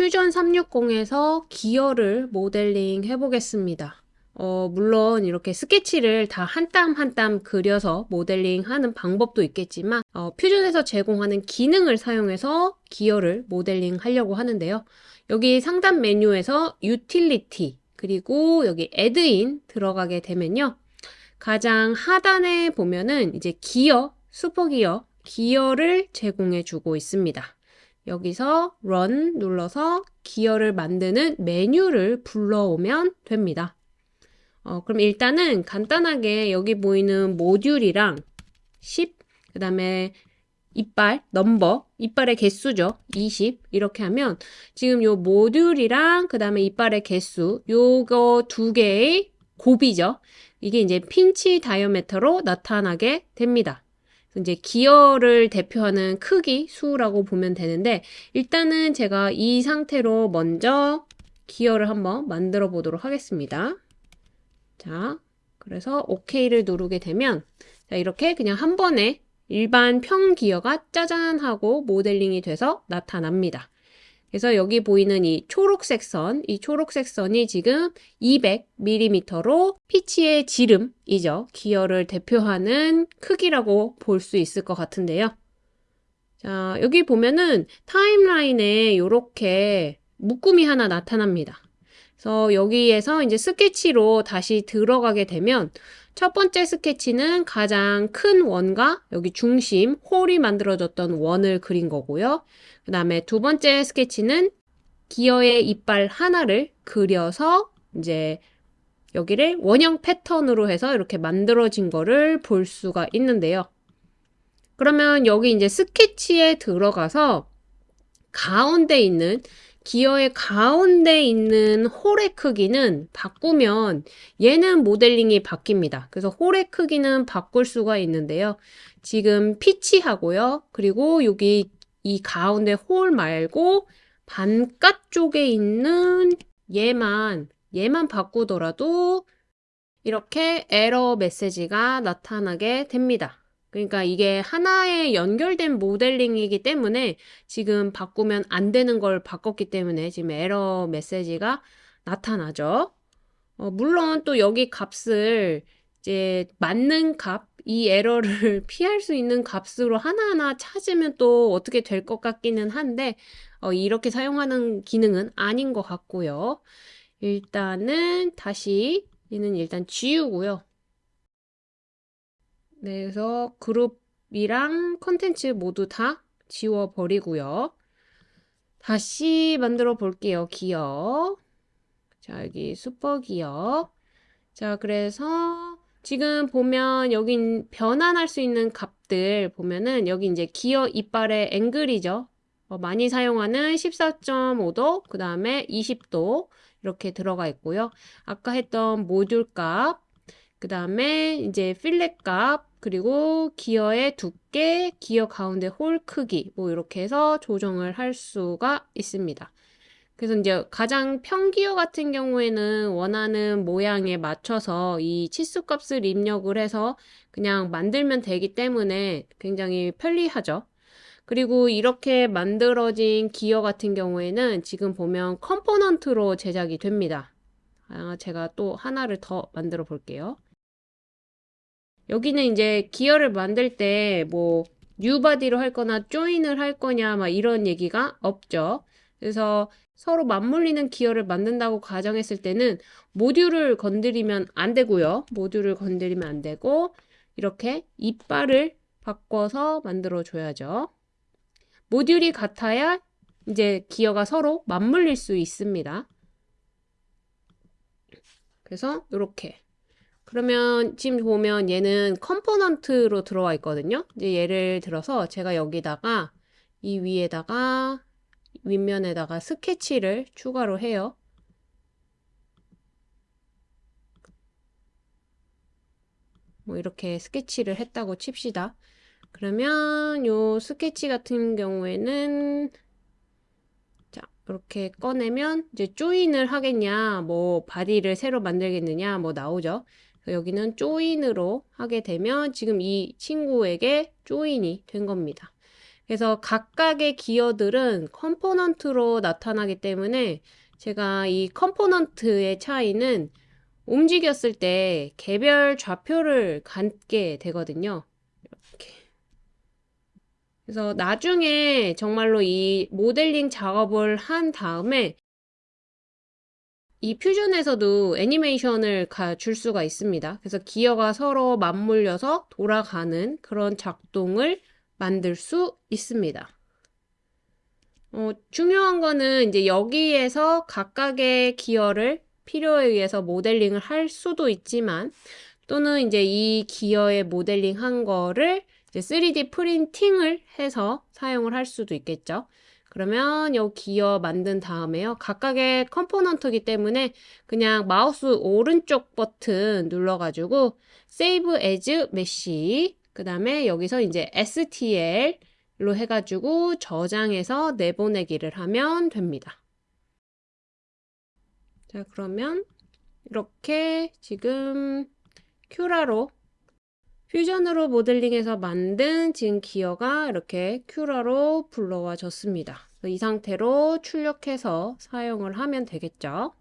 퓨전 360에서 기어를 모델링 해보겠습니다. 어, 물론 이렇게 스케치를 다 한 땀 한 땀 그려서 모델링 하는 방법도 있겠지만 어, Fusion에서 제공하는 기능을 사용해서 기어를 모델링 하려고 하는데요. 여기 상단 메뉴에서 유틸리티 그리고 여기 Add-in 들어가게 되면요. 가장 하단에 보면은 이제 기어, Spur Gear, 기어를 제공해 주고 있습니다. 여기서 run 눌러서 기어를 만드는 메뉴를 불러오면 됩니다. 어, 그럼 일단은 간단하게 여기 보이는 모듈이랑 10, 그 다음에 이빨, 넘버, 이빨의 개수죠. 20 이렇게 하면 지금 요 모듈이랑 그 다음에 이빨의 개수 요거 두 개의 곱이죠. 이게 이제 핀치 다이어메터로 나타나게 됩니다. 이제 기어를 대표하는 크기 수라고 보면 되는데 일단은 제가 이 상태로 먼저 기어를 한번 만들어 보도록 하겠습니다. 자, 그래서 OK를 누르게 되면 자, 이렇게 그냥 한 번에 일반 평 기어가 짜잔 하고 모델링이 돼서 나타납니다. 그래서 여기 보이는 이 초록색 선, 이 초록색 선이 지금 200mm로 피치의 지름이죠. 기어를 대표하는 크기라고 볼 수 있을 것 같은데요. 자, 여기 보면은 타임라인에 이렇게 묶음이 하나 나타납니다. 그래서 여기에서 이제 스케치로 다시 들어가게 되면 첫 번째 스케치는 가장 큰 원과 여기 중심, 홀이 만들어졌던 원을 그린 거고요. 그 다음에 두 번째 스케치는 기어의 이빨 하나를 그려서 이제 여기를 원형 패턴으로 해서 이렇게 만들어진 거를 볼 수가 있는데요. 그러면 여기 이제 스케치에 들어가서 가운데 있는 기어의 가운데 있는 홀의 크기는 바꾸면 얘는 모델링이 바뀝니다. 그래서 홀의 크기는 바꿀 수가 있는데요. 지금 피치하고요. 그리고 여기 이 가운데 홀 말고 반값 쪽에 있는 얘만 얘만 바꾸더라도 이렇게 에러 메시지가 나타나게 됩니다. 그러니까 이게 하나의 연결된 모델링이기 때문에 지금 바꾸면 안 되는 걸 바꿨기 때문에 지금 에러 메시지가 나타나죠. 어, 물론 또 여기 값을 이제 맞는 값, 이 에러를 피할 수 있는 값으로 하나하나 찾으면 또 어떻게 될 것 같기는 한데 어, 이렇게 사용하는 기능은 아닌 것 같고요. 일단은 다시 얘는 일단 지우고요. 네, 그래서 그룹이랑 컨텐츠 모두 다 지워버리고요. 다시 만들어 볼게요. 기어. 자, 여기 슈퍼 기어. 자, 그래서 지금 보면 여기 변환할 수 있는 값들 보면은 여기 이제 기어 이빨의 앵글이죠. 어, 많이 사용하는 14.5도, 그 다음에 20도 이렇게 들어가 있고요. 아까 했던 모듈 값, 그 다음에 이제 필렛 값, 그리고 기어의 두께, 기어 가운데 홀 크기 뭐 이렇게 해서 조정을 할 수가 있습니다. 그래서 이제 가장 평기어 같은 경우에는 원하는 모양에 맞춰서 이 치수 값을 입력을 해서 그냥 만들면 되기 때문에 굉장히 편리하죠. 그리고 이렇게 만들어진 기어 같은 경우에는 지금 보면 component로 제작이 됩니다. 아, 제가 또 하나를 더 만들어 볼게요. 여기는 이제 기어를 만들 때 뭐 New Body로 할 거나 join을 할 거냐 막 이런 얘기가 없죠. 그래서 서로 맞물리는 기어를 만든다고 가정했을 때는 모듈을 건드리면 안 되고요. 모듈을 건드리면 안 되고 이렇게 이빨을 바꿔서 만들어 줘야죠. 모듈이 같아야 이제 기어가 서로 맞물릴 수 있습니다. 그래서 이렇게 그러면 지금 보면 얘는 component로 들어와 있거든요. 이제 예를 들어서 제가 여기다가 이 위에다가 윗면에다가 스케치를 추가로 해요. 뭐 이렇게 스케치를 했다고 칩시다. 그러면 요 스케치 같은 경우에는 자 이렇게 꺼내면 이제 join을 하겠냐 뭐 body를 새로 만들겠느냐 뭐 나오죠. 여기는 join으로 하게 되면 지금 이 친구에게 join이 된 겁니다. 그래서 각각의 기어들은 component로 나타나기 때문에 제가 이 component의 차이는 움직였을 때 개별 좌표를 갖게 되거든요. 그래서 나중에 정말로 이 모델링 작업을 한 다음에 이 퓨전에서도 애니메이션을 줄 수가 있습니다. 그래서 기어가 서로 맞물려서 돌아가는 그런 작동을 만들 수 있습니다. 어, 중요한 거는 이제 여기에서 각각의 기어를 필요에 의해서 모델링을 할 수도 있지만 또는 이제 이 기어의 모델링 한 거를 이제 3D 프린팅을 해서 사용을 할 수도 있겠죠. 그러면 이 기어 만든 다음에요. 각각의 component이기 때문에 그냥 마우스 오른쪽 버튼 눌러가지고 Save as Mesh 그 다음에 여기서 이제 STL로 해가지고 저장해서 내보내기를 하면 됩니다. 자 그러면 이렇게 지금 큐라로 퓨전으로 모델링해서 만든 지금 기어가 이렇게 큐라로 불러와 졌습니다. 이 상태로 출력해서 사용을 하면 되겠죠.